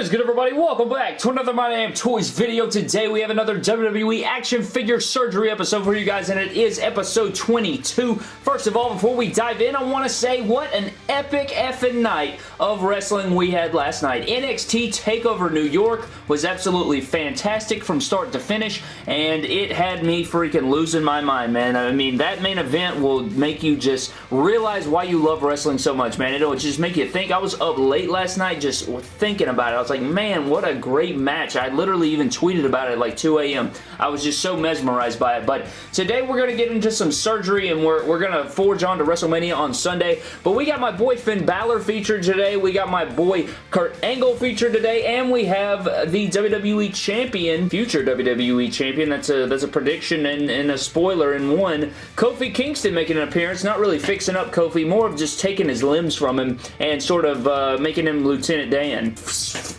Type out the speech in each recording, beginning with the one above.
is good everybody? Welcome back to another My Damn Toys video. Today we have another WWE action figure surgery episode for you guys and it is episode 22. First of all, before we dive in, I want to say what an epic effing night of wrestling we had last night. NXT TakeOver New York was absolutely fantastic from start to finish and it had me freaking losing my mind, man. I mean, that main event will make you just realize why you love wrestling so much, man. It'll just make you think. I was up late last night just thinking about it. Was like, man, what a great match. I literally even tweeted about it like 2 a.m. I was just so mesmerized by it. But today we're going to get into some surgery and we're, we're going to forge on to WrestleMania on Sunday. But we got my boy Finn Balor featured today. We got my boy Kurt Angle featured today. And we have the WWE Champion, future WWE Champion. That's a, that's a prediction and, and a spoiler in one. Kofi Kingston making an appearance. Not really fixing up Kofi. More of just taking his limbs from him and sort of uh, making him Lieutenant Dan.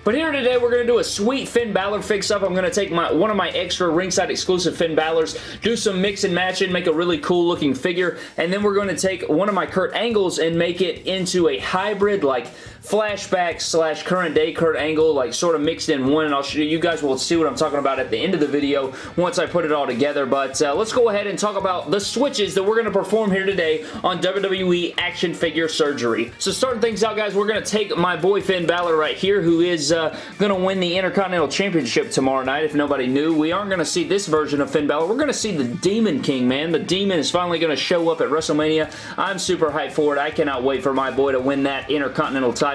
But here today, we're going to do a sweet Finn Balor fix-up. I'm going to take my one of my extra ringside exclusive Finn Balors, do some mix and match and make a really cool looking figure, and then we're going to take one of my Kurt Angles and make it into a hybrid, like, flashback slash current day Kurt Angle, like, sort of mixed in one, and I'll show you, guys will see what I'm talking about at the end of the video once I put it all together, but uh, let's go ahead and talk about the switches that we're going to perform here today on WWE Action Figure Surgery. So starting things out, guys, we're going to take my boy Finn Balor right here, who is uh, going to win the Intercontinental Championship tomorrow night, if nobody knew. We aren't going to see this version of Finn Balor. We're going to see the Demon King, man. The Demon is finally going to show up at WrestleMania. I'm super hyped for it. I cannot wait for my boy to win that Intercontinental title.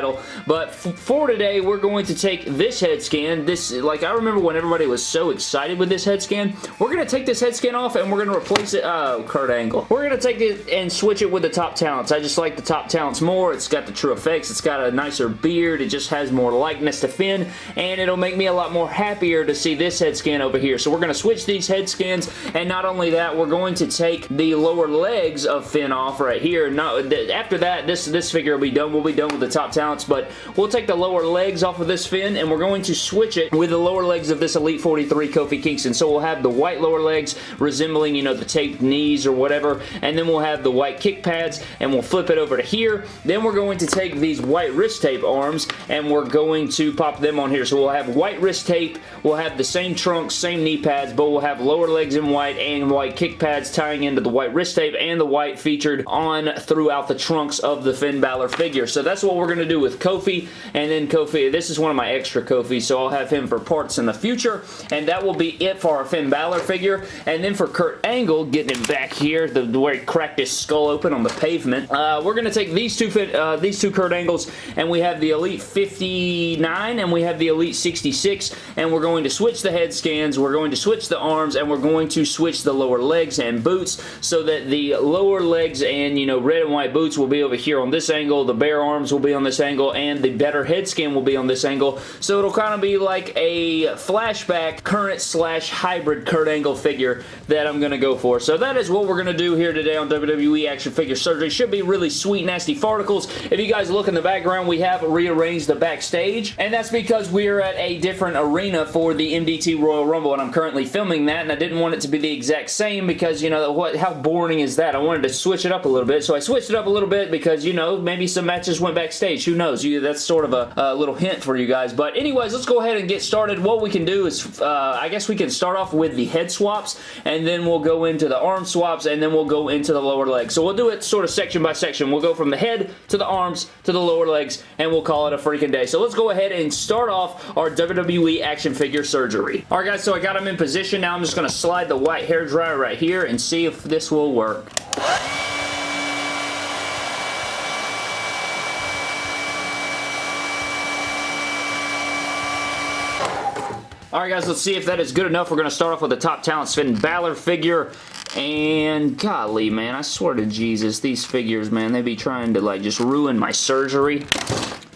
But for today, we're going to take this head scan. This, like, I remember when everybody was so excited with this head scan. We're going to take this head scan off and we're going to replace it. Oh, Kurt Angle. We're going to take it and switch it with the top talents. I just like the top talents more. It's got the true effects. It's got a nicer beard. It just has more likeness to Finn and it'll make me a lot more happier to see this head scan over here. So we're going to switch these head scans and not only that, we're going to take the lower legs of Finn off right here. Now, after that, this, this figure will be done. We'll be done with the top talents, but we'll take the lower legs off of this Finn, and we're going to switch it with the lower legs of this Elite 43 Kofi Kingston. So we'll have the white lower legs resembling, you know, the taped knees or whatever, and then we'll have the white kick pads and we'll flip it over to here. Then we're going to take these white wrist tape arms and we're going to pop them on here. So we'll have white wrist tape, we'll have the same trunks, same knee pads, but we'll have lower legs in white and white kick pads tying into the white wrist tape and the white featured on throughout the trunks of the Finn Balor figure. So that's what we're going to do with Kofi, and then Kofi, this is one of my extra Kofi, so I'll have him for parts in the future, and that will be it for our Finn Balor figure, and then for Kurt Angle, getting him back here, the, where he cracked his skull open on the pavement, uh, we're going to take these two, uh, these two Kurt Angles, and we have the Elite 59, and we have the Elite 66, and we're going to switch the head scans, we're going to switch the arms, and we're going to switch the lower legs and boots, so that the lower legs and, you know, red and white boots will be over here on this angle, the bare arms will be on this angle, and the better head scan will be on this angle, so it'll kind of be like a flashback current slash hybrid Kurt Angle figure that I'm going to go for. So that is what we're going to do here today on WWE Action Figure Surgery. Should be really sweet, nasty farticles. If you guys look in the background, we have rearranged the backstage, and that's because we're at a different arena for the MDT Royal Rumble, and I'm currently filming that, and I didn't want it to be the exact same because, you know, what? how boring is that? I wanted to switch it up a little bit, so I switched it up a little bit because, you know, maybe some matches went backstage. Who knows? You, that's sort of a, a little hint for you guys, but anyways, let's go ahead and get started. What we can do is, uh, I guess we can start off with the head swaps, and then we'll go into the arm swaps, and then we'll go into the lower legs. So we'll do it sort of section by section. We'll go from the head to the arms to the lower legs, and we'll call it a freaking day. So let's go ahead and start off our WWE action figure surgery. Alright guys, so I got them in position. Now I'm just going to slide the white hair dryer right here and see if this will work. Alright guys, let's see if that is good enough. We're going to start off with the top talent Finn Balor figure. And golly, man, I swear to Jesus, these figures, man, they be trying to like just ruin my surgery.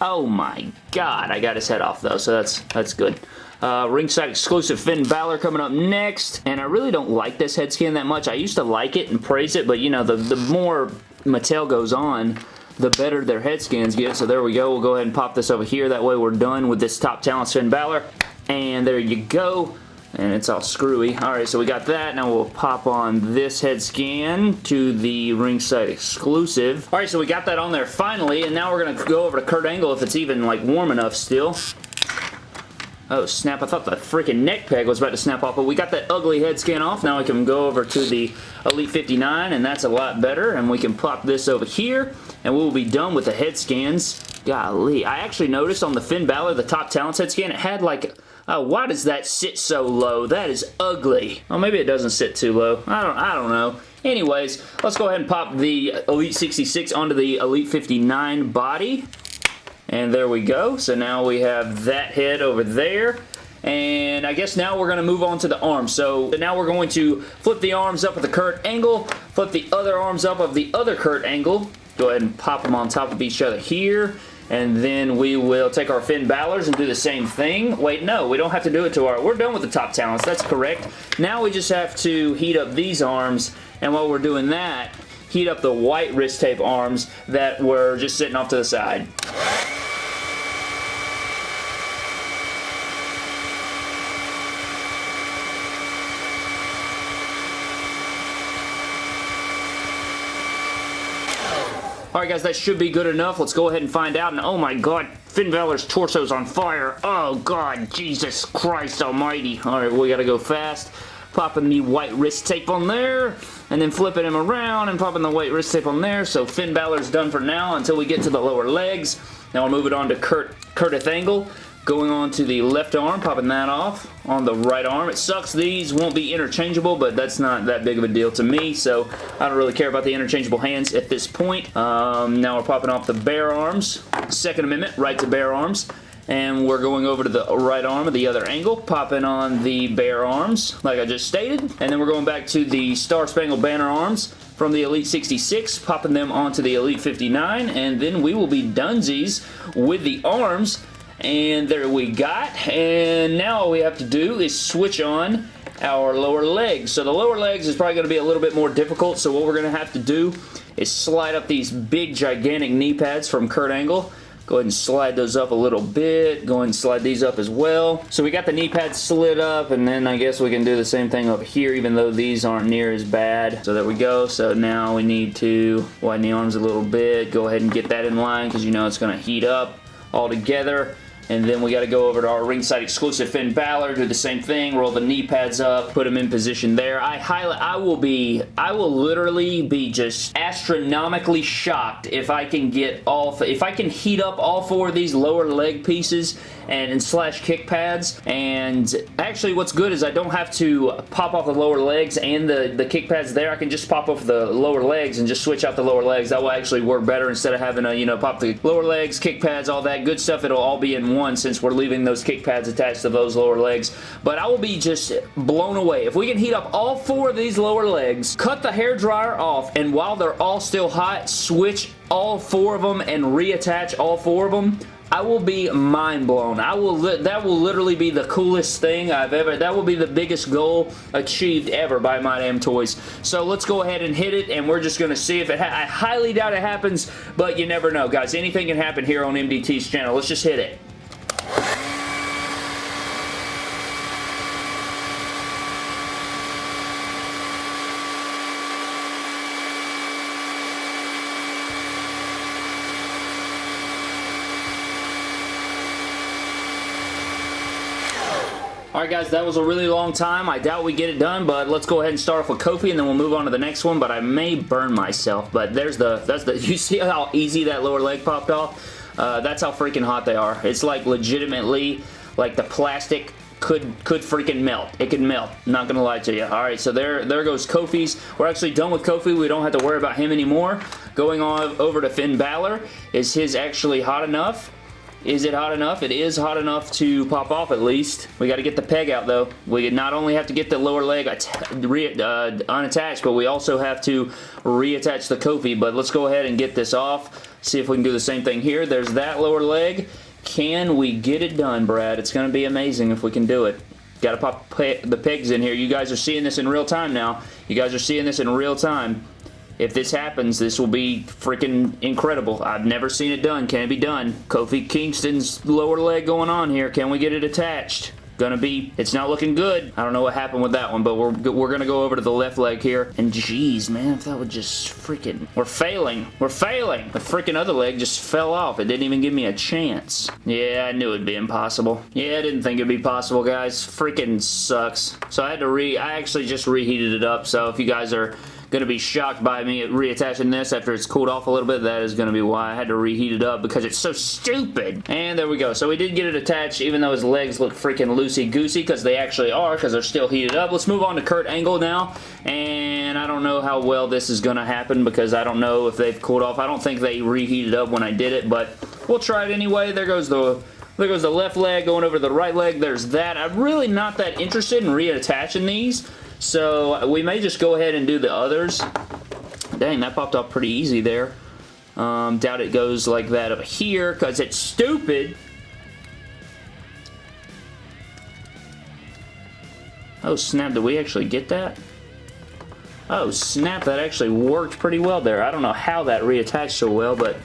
Oh my god, I got his head off though, so that's that's good. Uh, ringside exclusive Finn Balor coming up next. And I really don't like this head scan that much. I used to like it and praise it, but you know, the, the more Mattel goes on, the better their head scans get. So there we go. We'll go ahead and pop this over here. That way we're done with this top talent Finn Balor. And there you go. And it's all screwy. Alright, so we got that. Now we'll pop on this head scan to the ringside exclusive. Alright, so we got that on there finally. And now we're going to go over to Kurt Angle if it's even like warm enough still. Oh, snap. I thought the freaking neck peg was about to snap off, but we got that ugly head scan off. Now we can go over to the Elite 59, and that's a lot better. And we can pop this over here, and we'll be done with the head scans. Golly. I actually noticed on the Finn Balor, the top talents head scan, it had like... Oh, why does that sit so low? That is ugly. Well, maybe it doesn't sit too low. I don't, I don't know. Anyways, let's go ahead and pop the Elite 66 onto the Elite 59 body. And there we go. So now we have that head over there. And I guess now we're going to move on to the arms. So now we're going to flip the arms up at the Kurt Angle, flip the other arms up of the other Kurt Angle. Go ahead and pop them on top of each other here. And then we will take our Finn Balor's and do the same thing. Wait, no, we don't have to do it to our... We're done with the top talents. That's correct. Now we just have to heat up these arms. And while we're doing that, heat up the white wrist tape arms that were just sitting off to the side. Alright guys, that should be good enough. Let's go ahead and find out. And oh my god, Finn Balor's torso's on fire. Oh god, Jesus Christ almighty. Alright, we gotta go fast. Popping the white wrist tape on there. And then flipping him around and popping the white wrist tape on there. So Finn Balor's done for now until we get to the lower legs. Now we'll move it on to Kurt, Curtis Angle. Going on to the left arm, popping that off on the right arm. It sucks these won't be interchangeable, but that's not that big of a deal to me, so I don't really care about the interchangeable hands at this point. Um, now we're popping off the bare arms. Second Amendment, right to bare arms. And we're going over to the right arm of the other angle, popping on the bare arms, like I just stated. And then we're going back to the Star Spangled Banner arms from the Elite 66, popping them onto the Elite 59, and then we will be dunsies with the arms and there we got. And now all we have to do is switch on our lower legs. So the lower legs is probably going to be a little bit more difficult. So what we're going to have to do is slide up these big gigantic knee pads from Kurt Angle. Go ahead and slide those up a little bit. Go ahead and slide these up as well. So we got the knee pads slid up and then I guess we can do the same thing up here even though these aren't near as bad. So there we go. So now we need to widen the arms a little bit. Go ahead and get that in line because you know it's going to heat up all together. And then we got to go over to our ringside exclusive Finn Balor, do the same thing, roll the knee pads up, put him in position there. I highly, I will be, I will literally be just astronomically shocked if I can get all, if I can heat up all four of these lower leg pieces and, and slash kick pads. And actually what's good is I don't have to pop off the lower legs and the, the kick pads there. I can just pop off the lower legs and just switch out the lower legs. That will actually work better instead of having to, you know, pop the lower legs, kick pads, all that good stuff. It'll all be in one since we're leaving those kick pads attached to those lower legs. But I will be just blown away. If we can heat up all four of these lower legs, cut the hair dryer off, and while they're all still hot, switch all four of them and reattach all four of them, I will be mind blown. I will that will literally be the coolest thing I've ever that will be the biggest goal achieved ever by My Damn Toys. So let's go ahead and hit it and we're just going to see if it I highly doubt it happens, but you never know guys. Anything can happen here on MDT's channel. Let's just hit it. Alright guys, that was a really long time. I doubt we get it done, but let's go ahead and start off with Kofi and then we'll move on to the next one, but I may burn myself. But there's the, that's the, you see how easy that lower leg popped off? Uh, that's how freaking hot they are. It's like legitimately, like the plastic could could freaking melt. It could melt. Not gonna lie to you. Alright, so there, there goes Kofi's. We're actually done with Kofi. We don't have to worry about him anymore. Going on over to Finn Balor. Is his actually hot enough? Is it hot enough? It is hot enough to pop off at least. We got to get the peg out though. We not only have to get the lower leg uh, unattached, but we also have to reattach the Kofi. But let's go ahead and get this off. See if we can do the same thing here. There's that lower leg. Can we get it done, Brad? It's going to be amazing if we can do it. Got to pop pe the pegs in here. You guys are seeing this in real time now. You guys are seeing this in real time. If this happens, this will be freaking incredible. I've never seen it done. Can it be done? Kofi Kingston's lower leg going on here. Can we get it attached? gonna be, it's not looking good. I don't know what happened with that one, but we're, we're gonna go over to the left leg here. And jeez, man, if that would just freaking, we're failing. We're failing. The freaking other leg just fell off. It didn't even give me a chance. Yeah, I knew it'd be impossible. Yeah, I didn't think it'd be possible, guys. Freaking sucks. So I had to re, I actually just reheated it up. So if you guys are going to be shocked by me reattaching this after it's cooled off a little bit. That is going to be why I had to reheat it up because it's so stupid. And there we go. So we did get it attached even though his legs look freaking loosey-goosey because they actually are because they're still heated up. Let's move on to Kurt Angle now. And I don't know how well this is going to happen because I don't know if they've cooled off. I don't think they reheated up when I did it, but we'll try it anyway. There goes the there goes the left leg going over the right leg. There's that. I'm really not that interested in reattaching these. So we may just go ahead and do the others. Dang, that popped off pretty easy there. Um, doubt it goes like that up here because it's stupid. Oh snap, did we actually get that? Oh snap, that actually worked pretty well there. I don't know how that reattached so well, but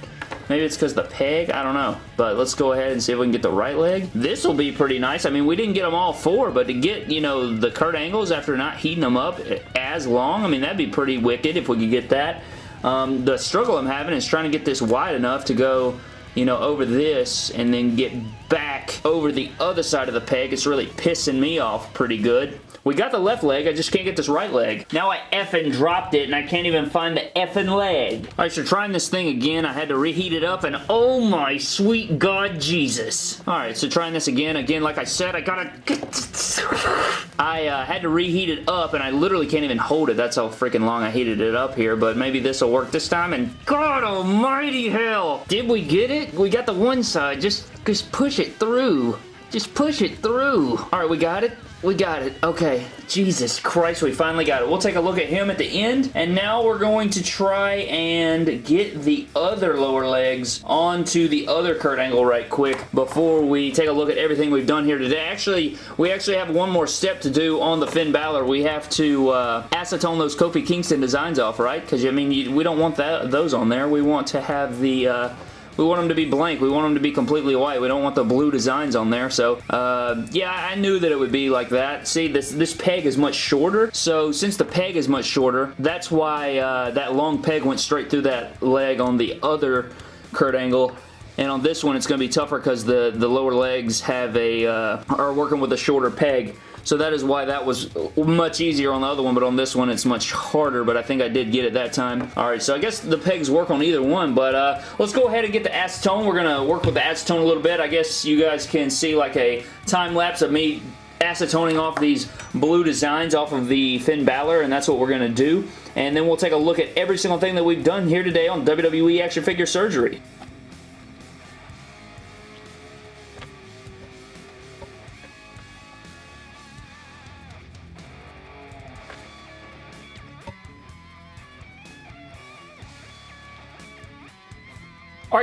Maybe it's because the peg? I don't know. But let's go ahead and see if we can get the right leg. This will be pretty nice. I mean, we didn't get them all four, but to get, you know, the Kurt Angles after not heating them up as long, I mean, that'd be pretty wicked if we could get that. Um, the struggle I'm having is trying to get this wide enough to go you know, over this and then get back over the other side of the peg. It's really pissing me off pretty good. We got the left leg, I just can't get this right leg. Now I effing dropped it and I can't even find the effing leg. Alright, so trying this thing again, I had to reheat it up and oh my sweet God Jesus. Alright, so trying this again. Again, like I said, I gotta... I uh, had to reheat it up and I literally can't even hold it. That's how freaking long I heated it up here, but maybe this will work this time and God almighty hell! Did we get it? We got the one side. Just, just push it through. Just push it through. Alright, we got it. We got it. Okay. Jesus Christ, we finally got it. We'll take a look at him at the end, and now we're going to try and get the other lower legs onto the other Kurt Angle right quick before we take a look at everything we've done here today. Actually, we actually have one more step to do on the Finn Balor. We have to uh, acetone those Kofi Kingston designs off, right? Because, I mean, you, we don't want that those on there. We want to have the... Uh, we want them to be blank. We want them to be completely white. We don't want the blue designs on there. So, uh, yeah, I knew that it would be like that. See, this, this peg is much shorter. So, since the peg is much shorter, that's why uh, that long peg went straight through that leg on the other Kurt Angle. And on this one, it's going to be tougher because the, the lower legs have a, uh, are working with a shorter peg. So that is why that was much easier on the other one, but on this one it's much harder, but I think I did get it that time. Alright, so I guess the pegs work on either one, but uh, let's go ahead and get the acetone. We're going to work with the acetone a little bit. I guess you guys can see like a time lapse of me acetoning off these blue designs off of the Finn Balor, and that's what we're going to do. And then we'll take a look at every single thing that we've done here today on WWE Action Figure Surgery.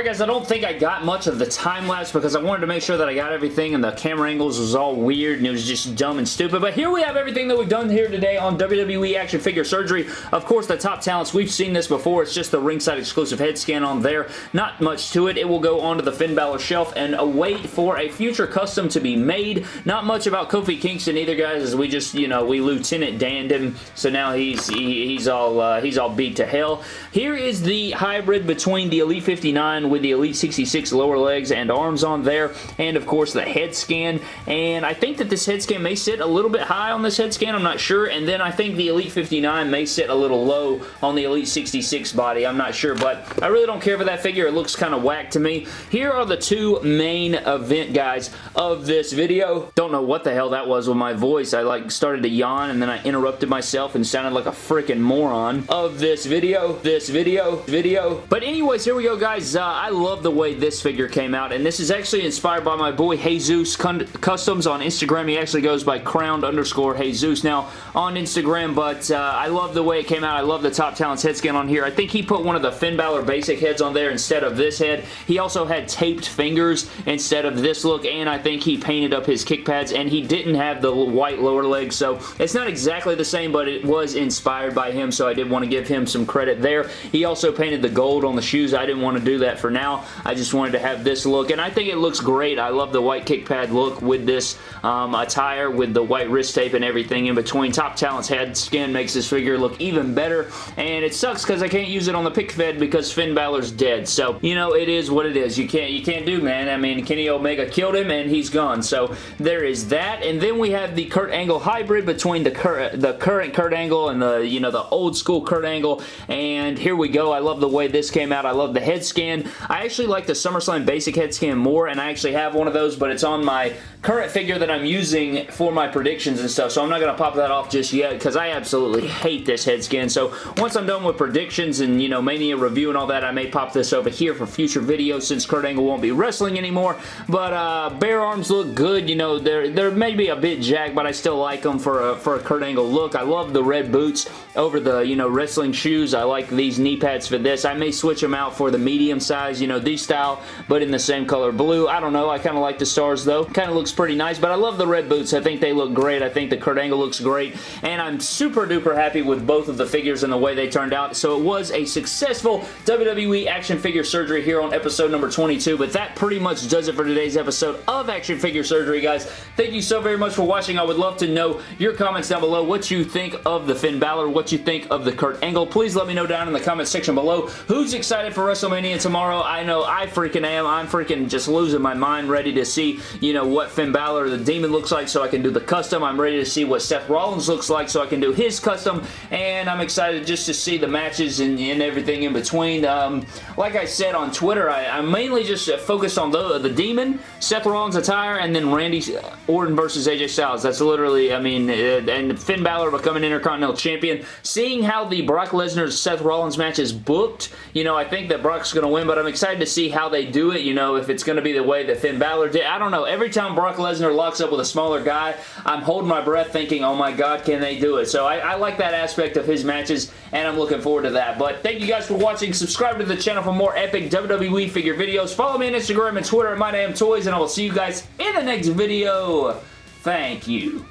Guys, I don't think I got much of the time lapse because I wanted to make sure that I got everything and the camera angles was all weird and it was just dumb and stupid. But here we have everything that we've done here today on WWE Action Figure Surgery. Of course, the top talents, we've seen this before. It's just the ringside exclusive head scan on there. Not much to it. It will go onto the Finn Balor shelf and await for a future custom to be made. Not much about Kofi Kingston either, guys, as we just, you know, we Lieutenant Danned him, so now he's he, he's all uh, he's all beat to hell. Here is the hybrid between the Elite 59 with the Elite 66 lower legs and arms on there, and of course the head scan, and I think that this head scan may sit a little bit high on this head scan, I'm not sure, and then I think the Elite 59 may sit a little low on the Elite 66 body, I'm not sure, but I really don't care for that figure, it looks kind of whack to me. Here are the two main event guys of this video. Don't know what the hell that was with my voice, I like started to yawn and then I interrupted myself and sounded like a freaking moron of this video, this video, video. But anyways, here we go guys, uh, I love the way this figure came out, and this is actually inspired by my boy Jesus Customs on Instagram. He actually goes by crowned underscore Jesus now on Instagram, but uh, I love the way it came out. I love the Top Talents head scan on here. I think he put one of the Finn Balor basic heads on there instead of this head. He also had taped fingers instead of this look, and I think he painted up his kick pads, and he didn't have the white lower legs, so it's not exactly the same, but it was inspired by him, so I did want to give him some credit there. He also painted the gold on the shoes. I didn't want to do that for now. I just wanted to have this look, and I think it looks great. I love the white kick pad look with this um, attire, with the white wrist tape and everything in between. Top Talent's head scan makes this figure look even better, and it sucks because I can't use it on the pick fed because Finn Balor's dead. So, you know, it is what it is. You can't, you can't do, man. I mean, Kenny Omega killed him, and he's gone. So, there is that, and then we have the Kurt Angle hybrid between the, cur the current Kurt Angle and the, you know, the old school Kurt Angle, and here we go. I love the way this came out. I love the head scan. I actually like the SummerSlam basic head scan more, and I actually have one of those, but it's on my current figure that I'm using for my predictions and stuff, so I'm not going to pop that off just yet because I absolutely hate this head scan. So once I'm done with predictions and, you know, Mania review and all that, I may pop this over here for future videos since Kurt Angle won't be wrestling anymore. But uh, bare arms look good. You know, they're, they're maybe a bit jacked, but I still like them for a, for a Kurt Angle look. I love the red boots over the, you know, wrestling shoes. I like these knee pads for this. I may switch them out for the medium size, you know, these style, but in the same color blue. I don't know. I kind of like the stars, though. Kind of looks pretty nice, but I love the red boots. I think they look great. I think the Kurt Angle looks great, and I'm super duper happy with both of the figures and the way they turned out. So it was a successful WWE action figure surgery here on episode number 22, but that pretty much does it for today's episode of Action Figure Surgery, guys. Thank you so very much for watching. I would love to know your comments down below, what you think of the Finn Balor, what you think of the Kurt Angle. Please let me know down in the comment section below who's excited for WrestleMania tomorrow. I know I freaking am. I'm freaking just losing my mind ready to see, you know, what Finn Balor, the Demon looks like so I can do the custom. I'm ready to see what Seth Rollins looks like so I can do his custom, and I'm excited just to see the matches and, and everything in between. Um, like I said on Twitter, I, am mainly just focused on the, the Demon, Seth Rollins attire, and then Randy Orton versus AJ Styles. That's literally, I mean, uh, and Finn Balor becoming Intercontinental Champion. Seeing how the Brock Lesnar-Seth Rollins match is booked, you know, I think that Brock's going to win, but I'm excited to see how they do it, you know, if it's going to be the way that Finn Balor did. I don't know. Every time Brock Lesnar locks up with a smaller guy, I'm holding my breath thinking, oh my god, can they do it? So I, I like that aspect of his matches, and I'm looking forward to that. But thank you guys for watching. Subscribe to the channel for more epic WWE figure videos. Follow me on Instagram and Twitter at MyDamnToys, and I will see you guys in the next video. Thank you.